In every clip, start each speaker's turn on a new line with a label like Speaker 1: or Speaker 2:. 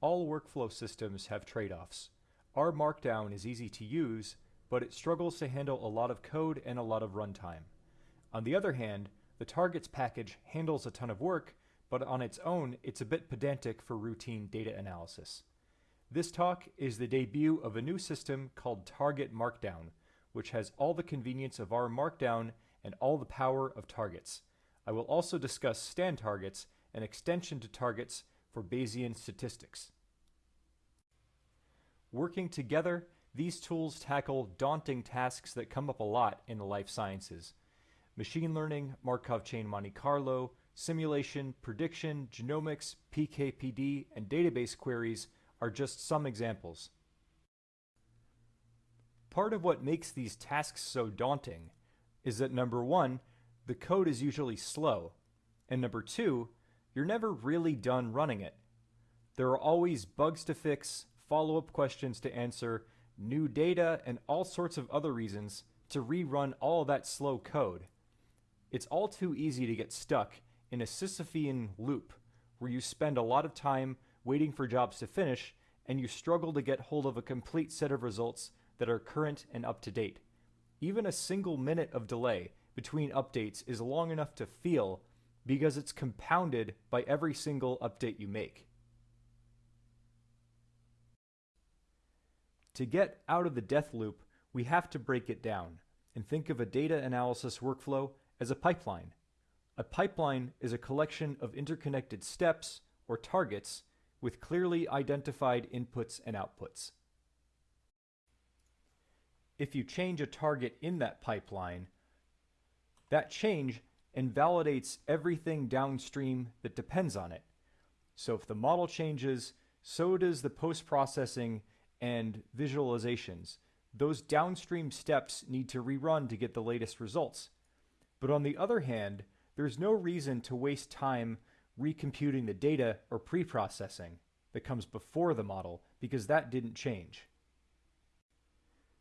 Speaker 1: All workflow systems have trade-offs. R Markdown is easy to use, but it struggles to handle a lot of code and a lot of runtime. On the other hand, the targets package handles a ton of work, but on its own, it's a bit pedantic for routine data analysis. This talk is the debut of a new system called Target Markdown, which has all the convenience of R Markdown and all the power of targets. I will also discuss StanTargets, an extension to targets for Bayesian statistics. Working together, these tools tackle daunting tasks that come up a lot in the life sciences. Machine learning, Markov chain Monte Carlo, simulation, prediction, genomics, PKPD, and database queries are just some examples. Part of what makes these tasks so daunting is that number one, the code is usually slow, and number two, you're never really done running it. There are always bugs to fix, follow-up questions to answer, new data, and all sorts of other reasons to rerun all that slow code. It's all too easy to get stuck in a Sisyphean loop where you spend a lot of time waiting for jobs to finish and you struggle to get hold of a complete set of results that are current and up to date. Even a single minute of delay between updates is long enough to feel because it's compounded by every single update you make. To get out of the death loop, we have to break it down and think of a data analysis workflow as a pipeline. A pipeline is a collection of interconnected steps or targets with clearly identified inputs and outputs. If you change a target in that pipeline, that change invalidates everything downstream that depends on it. So if the model changes, so does the post-processing and visualizations. Those downstream steps need to rerun to get the latest results. But on the other hand, there's no reason to waste time recomputing the data or pre-processing that comes before the model because that didn't change.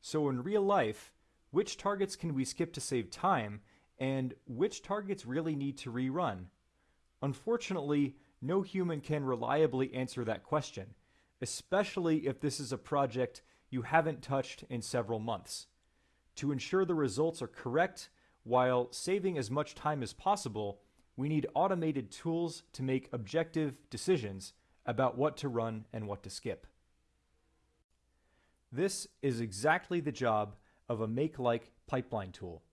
Speaker 1: So in real life, which targets can we skip to save time and which targets really need to rerun? Unfortunately, no human can reliably answer that question, especially if this is a project you haven't touched in several months. To ensure the results are correct while saving as much time as possible, we need automated tools to make objective decisions about what to run and what to skip. This is exactly the job of a make-like pipeline tool.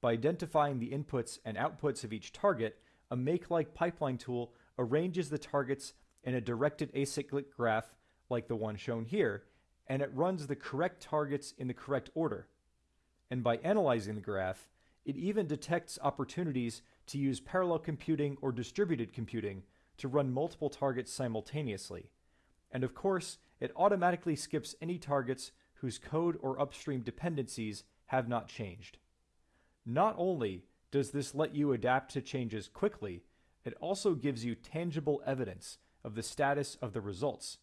Speaker 1: By identifying the inputs and outputs of each target, a make-like pipeline tool arranges the targets in a directed acyclic graph like the one shown here, and it runs the correct targets in the correct order. And by analyzing the graph, it even detects opportunities to use parallel computing or distributed computing to run multiple targets simultaneously. And of course, it automatically skips any targets whose code or upstream dependencies have not changed. Not only does this let you adapt to changes quickly, it also gives you tangible evidence of the status of the results.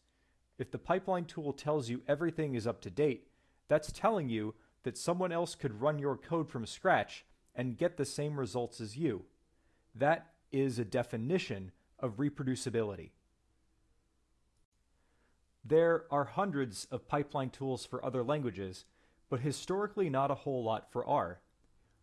Speaker 1: If the pipeline tool tells you everything is up to date, that's telling you that someone else could run your code from scratch and get the same results as you. That is a definition of reproducibility. There are hundreds of pipeline tools for other languages, but historically not a whole lot for R.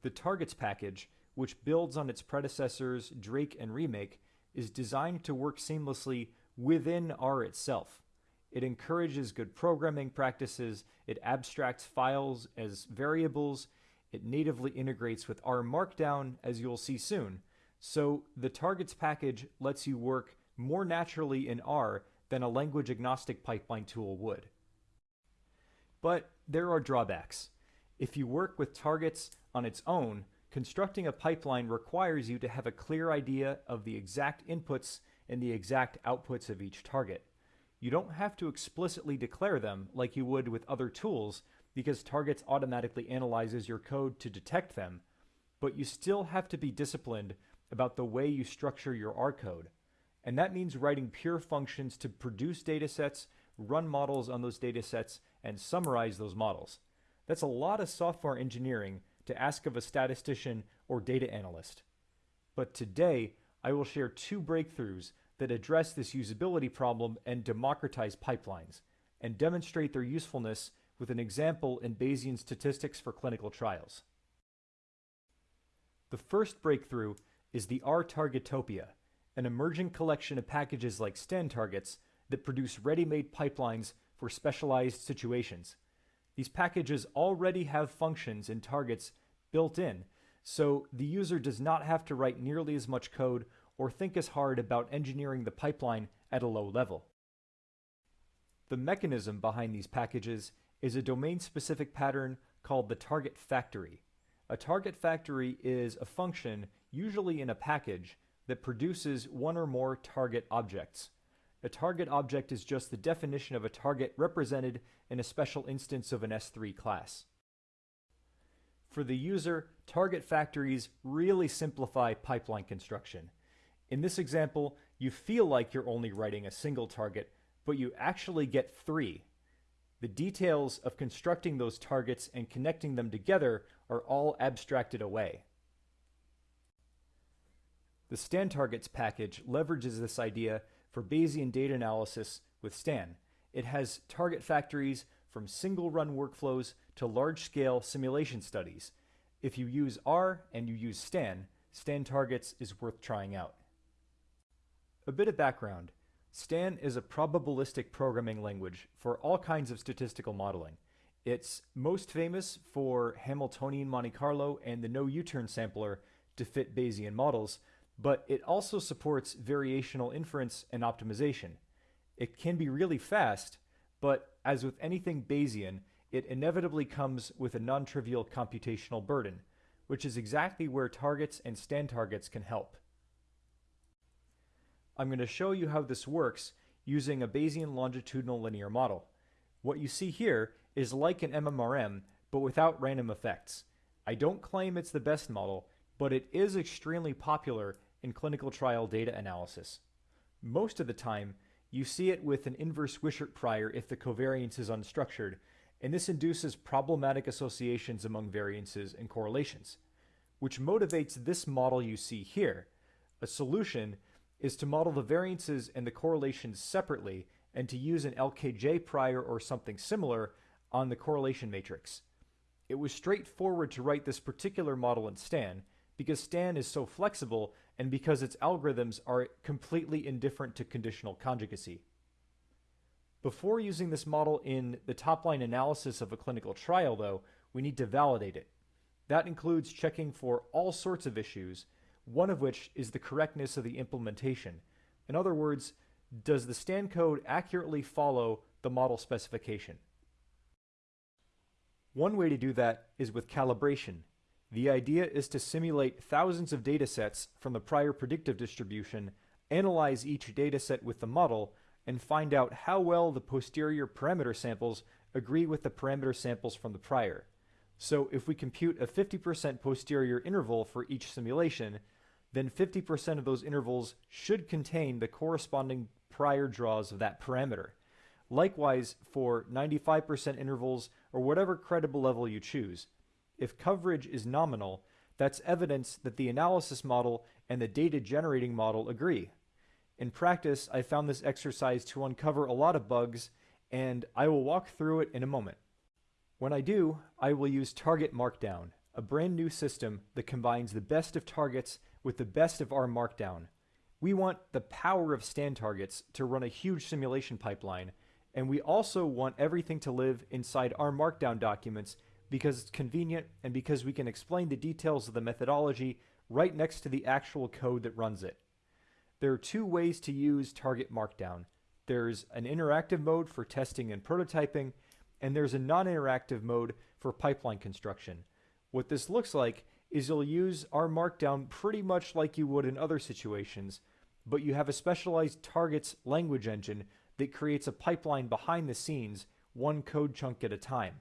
Speaker 1: The targets package, which builds on its predecessors Drake and Remake, is designed to work seamlessly within R itself. It encourages good programming practices, it abstracts files as variables, it natively integrates with R Markdown, as you'll see soon. So the targets package lets you work more naturally in R than a language agnostic pipeline tool would. But there are drawbacks. If you work with targets on its own, constructing a pipeline requires you to have a clear idea of the exact inputs and the exact outputs of each target. You don't have to explicitly declare them like you would with other tools because targets automatically analyzes your code to detect them, but you still have to be disciplined about the way you structure your R code. And that means writing pure functions to produce datasets, run models on those datasets, and summarize those models. That's a lot of software engineering to ask of a statistician or data analyst. But today, I will share two breakthroughs that address this usability problem and democratize pipelines, and demonstrate their usefulness with an example in Bayesian statistics for clinical trials. The first breakthrough is the R-Targetopia, an emerging collection of packages like StanTargets that produce ready-made pipelines for specialized situations. These packages already have functions and targets built in, so the user does not have to write nearly as much code or think as hard about engineering the pipeline at a low level. The mechanism behind these packages is a domain-specific pattern called the target factory. A target factory is a function, usually in a package, that produces one or more target objects. A target object is just the definition of a target represented in a special instance of an S3 class. For the user, target factories really simplify pipeline construction. In this example, you feel like you're only writing a single target, but you actually get three. The details of constructing those targets and connecting them together are all abstracted away. The Stan targets package leverages this idea for Bayesian data analysis with Stan. It has target factories from single run workflows to large scale simulation studies. If you use R and you use Stan, Stan targets is worth trying out. A bit of background. Stan is a probabilistic programming language for all kinds of statistical modeling. It's most famous for Hamiltonian Monte Carlo and the no U-turn sampler to fit Bayesian models, but it also supports variational inference and optimization. It can be really fast, but as with anything Bayesian, it inevitably comes with a non-trivial computational burden, which is exactly where targets and StanTargets can help. I'm going to show you how this works using a Bayesian longitudinal linear model. What you see here is like an MMRM, but without random effects. I don't claim it's the best model, but it is extremely popular in clinical trial data analysis. Most of the time, you see it with an inverse Wishart prior if the covariance is unstructured, and this induces problematic associations among variances and correlations, which motivates this model you see here. A solution is to model the variances and the correlations separately and to use an LKJ prior or something similar on the correlation matrix. It was straightforward to write this particular model in Stan because Stan is so flexible and because its algorithms are completely indifferent to conditional conjugacy. Before using this model in the top-line analysis of a clinical trial, though, we need to validate it. That includes checking for all sorts of issues, one of which is the correctness of the implementation. In other words, does the Stan code accurately follow the model specification? One way to do that is with calibration. The idea is to simulate thousands of datasets from the prior predictive distribution, analyze each dataset with the model, and find out how well the posterior parameter samples agree with the parameter samples from the prior. So if we compute a 50% posterior interval for each simulation, then 50% of those intervals should contain the corresponding prior draws of that parameter. Likewise, for 95% intervals or whatever credible level you choose, if coverage is nominal, that's evidence that the analysis model and the data generating model agree. In practice, I found this exercise to uncover a lot of bugs, and I will walk through it in a moment. When I do, I will use Target Markdown, a brand new system that combines the best of targets with the best of R Markdown. We want the power of StanTargets to run a huge simulation pipeline, and we also want everything to live inside R Markdown documents because it's convenient and because we can explain the details of the methodology right next to the actual code that runs it. There are two ways to use Target Markdown. There's an interactive mode for testing and prototyping, and there's a non-interactive mode for pipeline construction. What this looks like is you'll use R Markdown pretty much like you would in other situations, but you have a specialized targets language engine that creates a pipeline behind the scenes, one code chunk at a time.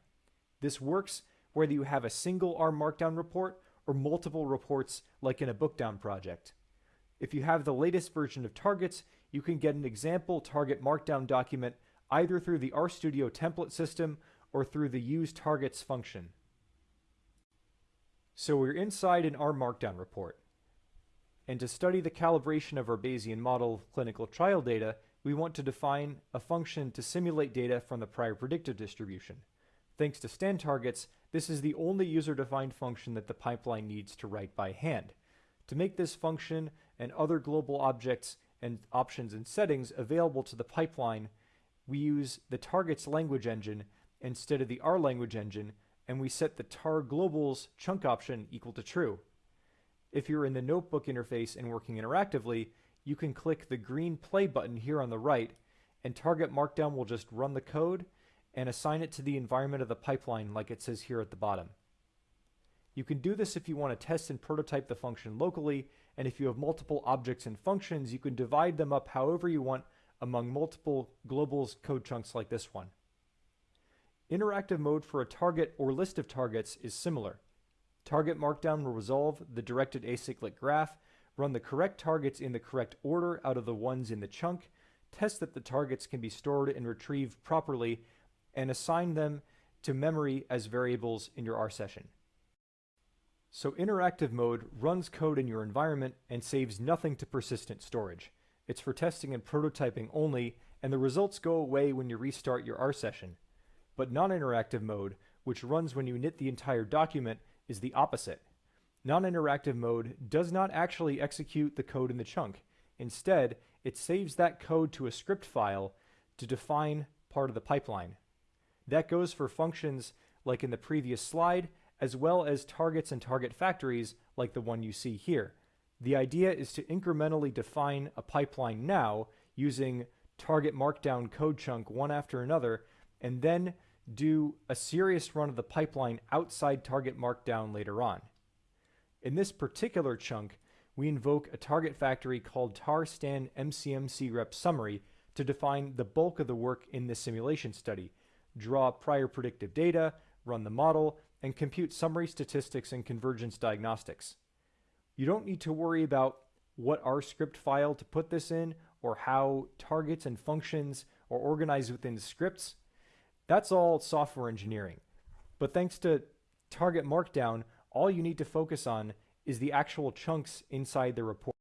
Speaker 1: This works whether you have a single R Markdown report or multiple reports like in a bookdown project. If you have the latest version of targets, you can get an example target markdown document either through the RStudio template system or through the use targets function. So we're inside an R Markdown report. And to study the calibration of our Bayesian model of clinical trial data, we want to define a function to simulate data from the prior predictive distribution. Thanks to StanTargets, this is the only user-defined function that the pipeline needs to write by hand. To make this function and other global objects and options and settings available to the pipeline, we use the targets language engine instead of the R language engine, and we set the tar globals chunk option equal to true. If you're in the notebook interface and working interactively, you can click the green play button here on the right, and Target Markdown will just run the code and assign it to the environment of the pipeline like it says here at the bottom. You can do this if you want to test and prototype the function locally, and if you have multiple objects and functions, you can divide them up however you want among multiple globals code chunks like this one. Interactive mode for a target or list of targets is similar. Target Markdown will resolve the directed acyclic graph, run the correct targets in the correct order out of the ones in the chunk, test that the targets can be stored and retrieved properly, and assign them to memory as variables in your R session. So interactive mode runs code in your environment and saves nothing to persistent storage. It's for testing and prototyping only, and the results go away when you restart your R session. But non-interactive mode, which runs when you knit the entire document, is the opposite. Non-interactive mode does not actually execute the code in the chunk. Instead, it saves that code to a script file to define part of the pipeline. That goes for functions like in the previous slide, as well as targets and target factories like the one you see here. The idea is to incrementally define a pipeline now using target markdown code chunk one after another, and then do a serious run of the pipeline outside target markdown later on. In this particular chunk, we invoke a target factory called tarstan mcmc rep summary to define the bulk of the work in this simulation study, draw prior predictive data, run the model, and compute summary statistics and convergence diagnostics. You don't need to worry about what R script file to put this in or how targets and functions are organized within scripts. That's all software engineering. But thanks to target markdown, all you need to focus on is the actual chunks inside the report.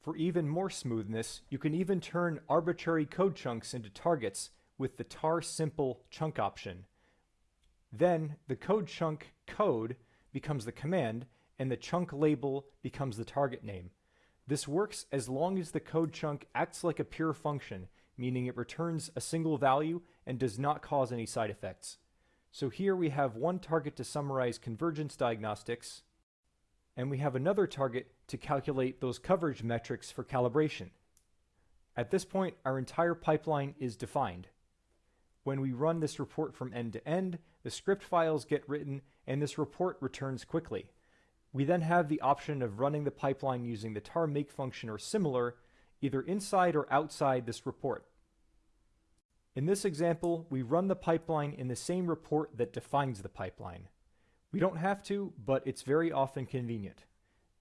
Speaker 1: For even more smoothness, you can even turn arbitrary code chunks into targets with the tar simple chunk option. Then the code chunk code becomes the command and the chunk label becomes the target name. This works as long as the code chunk acts like a pure function, meaning it returns a single value and does not cause any side effects. So here we have one target to summarize convergence diagnostics, and we have another target to calculate those coverage metrics for calibration. At this point, our entire pipeline is defined. When we run this report from end to end, the script files get written and this report returns quickly. We then have the option of running the pipeline using the tar make function or similar, either inside or outside this report. In this example, we run the pipeline in the same report that defines the pipeline. We don't have to, but it's very often convenient.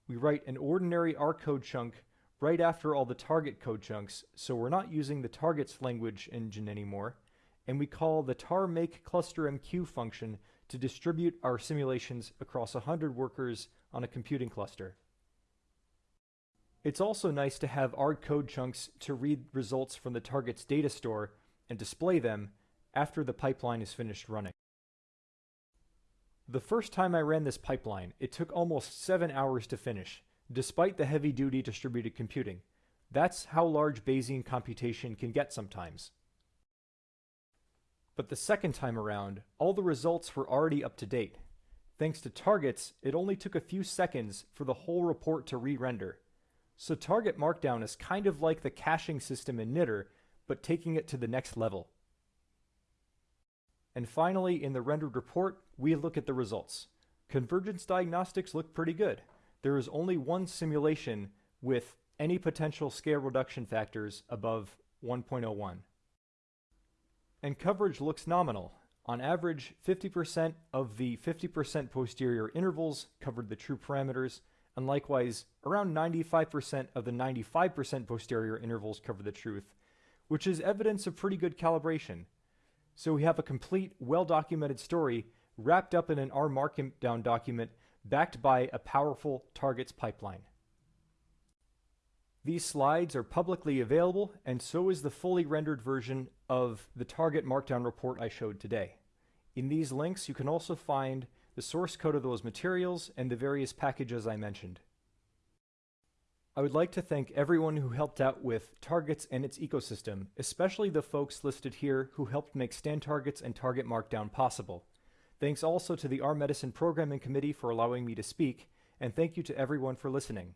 Speaker 1: We write an ordinary R code chunk right after all the target code chunks, so we're not using the targets language engine anymore, and we call the tar make cluster MQ function to distribute our simulations across 100 workers on a computing cluster. It's also nice to have R code chunks to read results from the target's data store and display them after the pipeline is finished running. The first time I ran this pipeline, it took almost seven hours to finish, despite the heavy-duty distributed computing. That's how large Bayesian computation can get sometimes. But the second time around, all the results were already up to date. Thanks to targets, it only took a few seconds for the whole report to re-render. So target markdown is kind of like the caching system in knitr, but taking it to the next level. And finally, in the rendered report, we look at the results. Convergence diagnostics look pretty good. There is only one simulation with any potential scale reduction factors above 1.01 and coverage looks nominal. On average, 50% of the 50% posterior intervals covered the true parameters, and likewise, around 95% of the 95% posterior intervals cover the truth, which is evidence of pretty good calibration. So we have a complete, well-documented story wrapped up in an R Markdown document backed by a powerful targets pipeline. These slides are publicly available, and so is the fully rendered version of the target markdown report I showed today. In these links, you can also find the source code of those materials and the various packages I mentioned. I would like to thank everyone who helped out with Targets and its ecosystem, especially the folks listed here who helped make StanTargets and Target Markdown possible. Thanks also to the R Medicine Programming Committee for allowing me to speak, and thank you to everyone for listening.